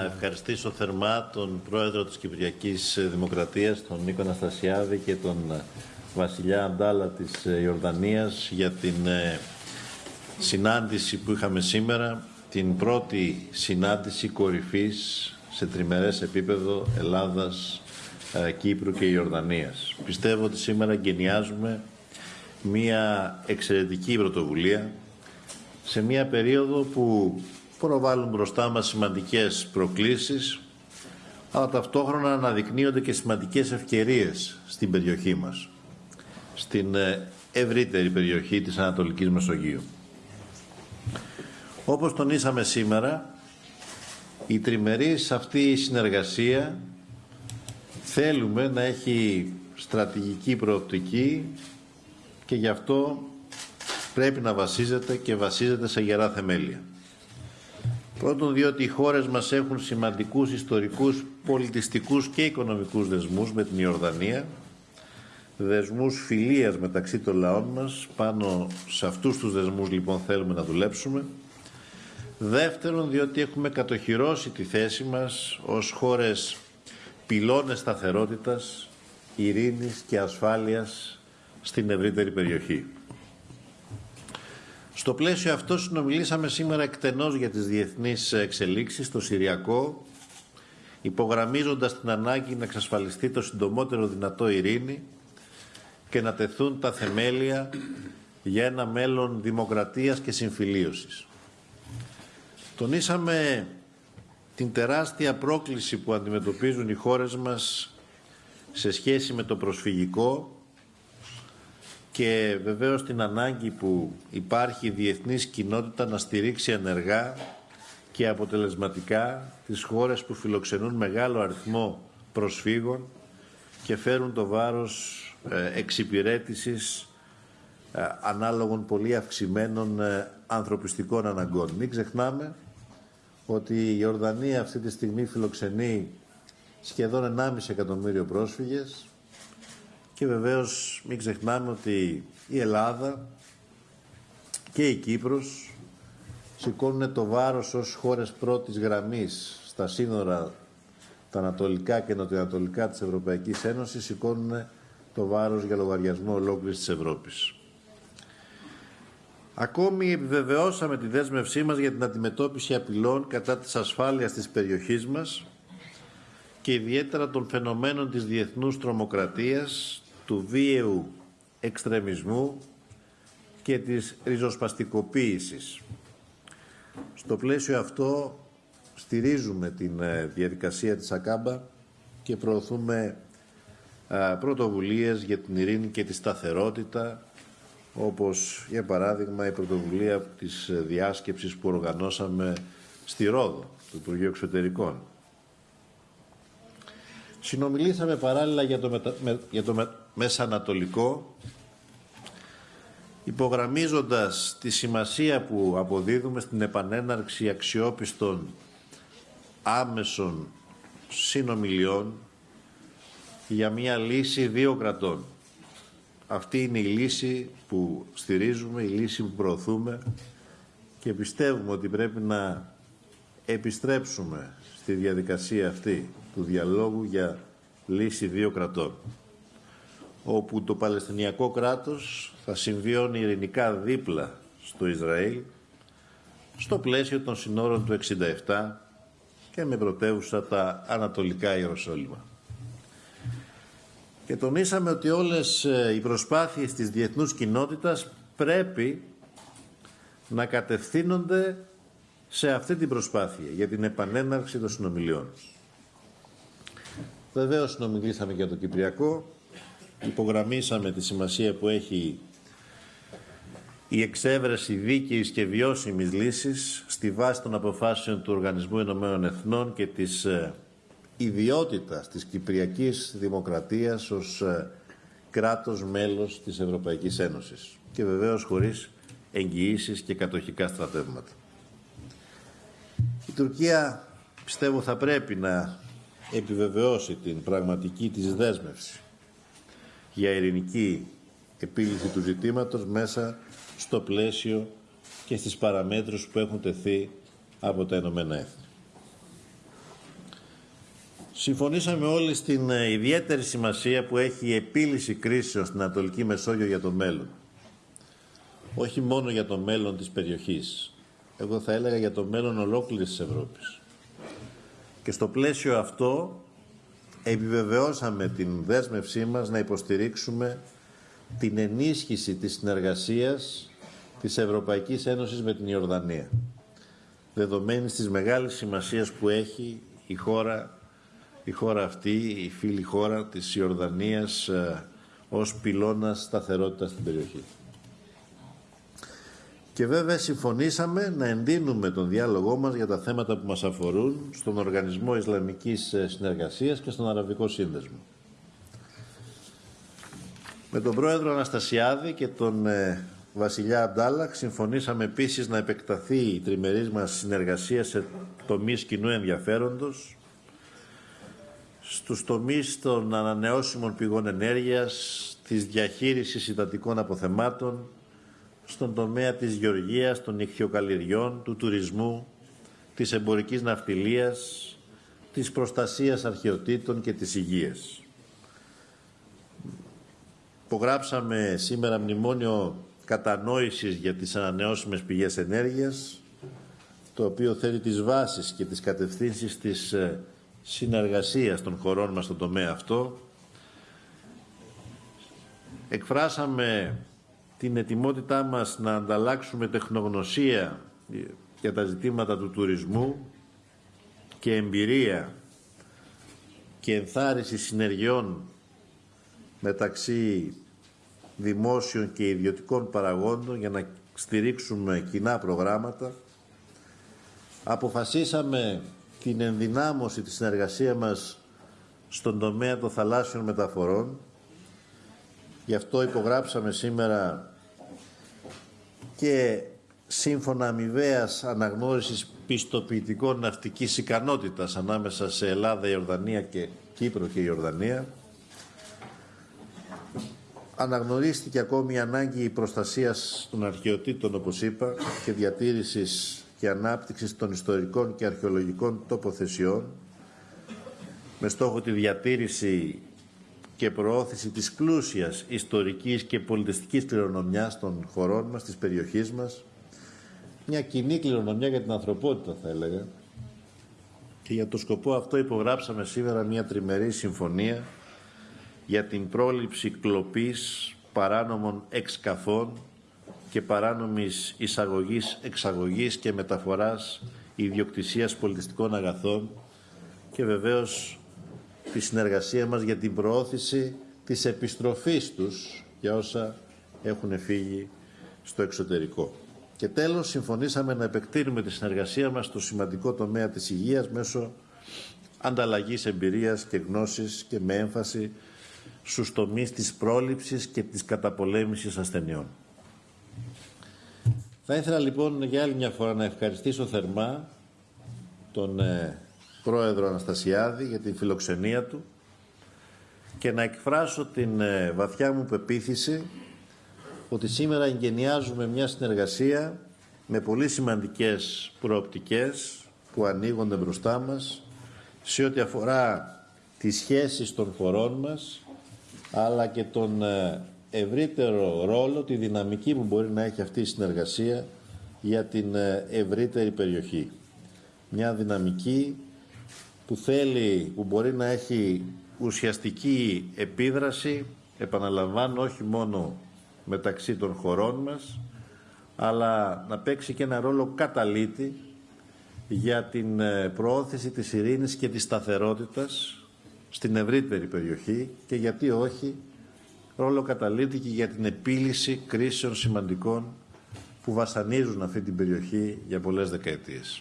Να ευχαριστήσω θερμά τον πρόεδρο της Κυπριακής Δημοκρατίας, τον Νίκο Αναστασιάδη και τον βασιλιά Αντάλα της Ιορδανίας για την ε, συνάντηση που είχαμε σήμερα, την πρώτη συνάντηση κορυφής σε τριμερές επίπεδο Ελλάδας, ε, Κύπρου και Ιορδανίας. Πιστεύω ότι σήμερα εγκαινιάζουμε μια εξαιρετική πρωτοβουλία σε μια περίοδο που προβάλλουν μπροστά μας σημαντικές προκλήσεις, αλλά ταυτόχρονα αναδεικνύονται και σημαντικές ευκαιρίες στην περιοχή μας, στην ε, ευρύτερη περιοχή της Ανατολικής Μεσογείου. Όπως τονίσαμε σήμερα, η τριμερής αυτή συνεργασία θέλουμε να έχει στρατηγική προοπτική και γι' αυτό πρέπει να βασίζεται και βασίζεται σε γερά θεμέλια. Πρώτον, διότι οι χώρες μας έχουν σημαντικούς ιστορικούς, πολιτιστικούς και οικονομικούς δεσμούς με την Ιορδανία, δεσμούς φιλίας μεταξύ των λαών μας, πάνω σε αυτούς τους δεσμούς λοιπόν θέλουμε να δουλέψουμε. Δεύτερον, διότι έχουμε κατοχυρώσει τη θέση μας ως χώρες πυλώνες σταθερότητας, ειρήνης και ασφάλειας στην ευρύτερη περιοχή. Στο πλαίσιο αυτό συνομιλήσαμε σήμερα εκτενώς για τις διεθνείς εξελίξεις στο Συριακό, υπογραμμίζοντας την ανάγκη να εξασφαλιστεί το συντομότερο δυνατό ειρήνη και να τεθούν τα θεμέλια για ένα μέλλον δημοκρατίας και συμφιλίωσης. Τονίσαμε την τεράστια πρόκληση που αντιμετωπίζουν οι χώρες μας σε σχέση με το προσφυγικό και βεβαίως την ανάγκη που υπάρχει η διεθνής κοινότητα να στηρίξει ενεργά και αποτελεσματικά τις χώρες που φιλοξενούν μεγάλο αριθμό προσφύγων και φέρουν το βάρος ε, εξυπηρέτησης ε, ανάλογων πολύ αυξημένων ε, ανθρωπιστικών αναγκών. Μην ξεχνάμε ότι η Ορδανία αυτή τη στιγμή φιλοξενεί σχεδόν 1,5 εκατομμύριο πρόσφυγες και βεβαίως μην ξεχνάμε ότι η Ελλάδα και η Κύπρος σηκώνουν το βάρος ως χώρες πρώτης γραμμής στα σύνορα τα ανατολικά και νοτιοανατολικά της Ευρωπαϊκής Ένωσης σηκώνουν το βάρος για λογαριασμό ολόκληρης της Ευρώπης. Ακόμη επιβεβαιώσαμε τη δέσμευσή μας για την αντιμετώπιση απειλών κατά της ασφάλειας της περιοχής μας και ιδιαίτερα των φαινομένων της διεθνούς τρομοκρατίας, του βίαιου εξτρεμισμού και της ριζοσπαστικοποίησης. Στο πλαίσιο αυτό στηρίζουμε την ε, διαδικασία της ΑΚΑΜΠΑ και προωθούμε πρωτοβουλίες για την ειρήνη και τη σταθερότητα όπως για παράδειγμα η πρωτοβουλία της ε, διάσκεψης που οργανώσαμε στη Ρόδο, του Υπουργείου Εξωτερικών. Συνομιλήσαμε παράλληλα για το, μετα... για το Μεσανατολικό, υπογραμμίζοντας τη σημασία που αποδίδουμε στην επανέναρξη αξιόπιστων άμεσων συνομιλιών για μια λύση δύο κρατών. Αυτή είναι η λύση που στηρίζουμε, η λύση που προωθούμε και πιστεύουμε ότι πρέπει να επιστρέψουμε στη διαδικασία αυτή του διαλόγου για λύση δύο κρατών όπου το Παλαιστινιακό κράτος θα συμβιώνει ειρηνικά δίπλα στο Ισραήλ στο πλαίσιο των συνόρων του 67 και με πρωτεύουσα τα Ανατολικά Ιεροσόλυμα. Και τονίσαμε ότι όλες ε, οι προσπάθειες της διεθνούς κοινότητας πρέπει να κατευθύνονται σε αυτή την προσπάθεια για την επανέναρξη των συνομιλιών. Βεβαίως συνομιλήσαμε για το Κυπριακό, υπογραμμίσαμε τη σημασία που έχει η εξέβρεση δίκαιης και βιώσιμης λύσης στη βάση των αποφάσεων του Οργανισμού Ενωμένων Εθνών και της ε, ιδιότητας της Κυπριακής Δημοκρατίας ως ε, κράτος μέλος της Ευρωπαϊκής Ένωσης και βεβαίως χωρίς εγγυήσεις και κατοχικά στρατεύματα. Η Τουρκία πιστεύω θα πρέπει να επιβεβαιώσει την πραγματική της δέσμευση για ειρηνική επίλυση του ζητήματος μέσα στο πλαίσιο και στις παραμέτρους που έχουν τεθεί από τα Ηνωμένα Έθνη. Συμφωνήσαμε όλοι στην ε, ιδιαίτερη σημασία που έχει η επίλυση κρίσεων στην Ανατολική Μεσόγειο για το μέλλον. Όχι μόνο για το μέλλον της περιοχής. Εγώ θα έλεγα για το μέλλον ολόκληρης της Ευρώπης. Και στο πλαίσιο αυτό επιβεβαιώσαμε την δέσμευσή μας να υποστηρίξουμε την ενίσχυση της συνεργασίας της Ευρωπαϊκής Ένωσης με την Ιορδανία. Δεδομένης της μεγάλης σημασίας που έχει η χώρα η χώρα αυτή, η φίλη χώρα της Ιορδανίας ε, ως πυλώνας σταθερότητας στην περιοχή. Και βέβαια συμφωνήσαμε να εντείνουμε τον διάλογό μας για τα θέματα που μας αφορούν στον Οργανισμό Ισλαμικής ε, Συνεργασίας και στον Αραβικό Σύνδεσμο. Με τον πρόεδρο Αναστασιάδη και τον ε, βασιλιά Αμπτάλαχ συμφωνήσαμε επίσης να επεκταθεί η τριμερής μας συνεργασία σε τομείς κοινού ενδιαφέροντος στους τομείς των ανανεώσιμων πηγών ενέργειας, της διαχείρισης υδατικών αποθεμάτων, στον τομέα της γεωργίας, των ηχθειοκαλλιεργιών, του τουρισμού, της εμπορικής ναυτιλίας, της προστασίας αρχαιοτήτων και της υγείας. Υπογράψαμε σήμερα μνημόνιο κατανόησης για τις ανανεώσιμες πηγές ενέργειας, το οποίο θέλει τις βάσεις και τις κατευθύνσεις της ε, συνεργασίας των χωρών μας στον τομέα αυτό. Εκφράσαμε την ετοιμότητά μας να ανταλλάξουμε τεχνογνωσία για τα ζητήματα του τουρισμού και εμπειρία και ενθάρρυνση συνεργειών μεταξύ δημόσιων και ιδιωτικών παραγόντων για να στηρίξουμε κοινά προγράμματα. Αποφασίσαμε την ενδυνάμωση της συνεργασίας μας στον τομέα των θαλάσσιων μεταφορών. Γι' αυτό υπογράψαμε σήμερα και σύμφωνα αμοιβαίας αναγνώρισης πιστοποιητικών ναυτικής ικανότητας ανάμεσα σε Ελλάδα, Ιορδανία και Κύπρο και Ιορδανία. Αναγνωρίστηκε ακόμη η ανάγκη προστασίας των αρχαιοτήτων, όπως είπα, και διατήρησης και ανάπτυξης των ιστορικών και αρχαιολογικών τοποθεσιών με στόχο τη διατήρηση και προώθηση της πλούσιας ιστορικής και πολιτιστικής κληρονομιάς των χωρών μας, της περιοχής μας, μια κοινή κληρονομιά για την ανθρωπότητα θα έλεγα. Και για το σκοπό αυτό υπογράψαμε σήμερα μια τριμερή συμφωνία για την πρόληψη κλοπής παράνομων εξκαφών και παράνομης εισαγωγής, εξαγωγής και μεταφοράς ιδιοκτησίας πολιτιστικών αγαθών και βεβαίως τη συνεργασία μας για την προώθηση της επιστροφής τους για όσα έχουν φύγει στο εξωτερικό. Και τέλος, συμφωνήσαμε να επεκτείνουμε τη συνεργασία μας στο σημαντικό τομέα της υγείας μέσω ανταλλαγής εμπειρίας και γνώσης και με έμφαση στους τομείς της πρόληψης και της καταπολέμησης ασθενειών. Θα ήθελα λοιπόν για άλλη μια φορά να ευχαριστήσω θερμά τον ε, πρόεδρο Αναστασιάδη για την φιλοξενία του και να εκφράσω την ε, βαθιά μου πεποίθηση ότι σήμερα εγκαινιάζουμε μια συνεργασία με πολύ σημαντικές προοπτικές που ανοίγονται μπροστά μας σε ό,τι αφορά τις σχέσεις των χωρών μας αλλά και τον ε, ευρύτερο ρόλο, τη δυναμική που μπορεί να έχει αυτή η συνεργασία για την ε, ευρύτερη περιοχή. Μια δυναμική που θέλει, που μπορεί να έχει ουσιαστική επίδραση, επαναλαμβάνω, όχι μόνο μεταξύ των χωρών μας, αλλά να παίξει και ένα ρόλο καταλήτη για την ε, προώθηση της ειρήνης και της σταθερότητας στην ευρύτερη περιοχή και γιατί όχι ρόλο καταλήτη και για την επίλυση κρίσεων σημαντικών που βασανίζουν αυτή την περιοχή για πολλές δεκαετίες.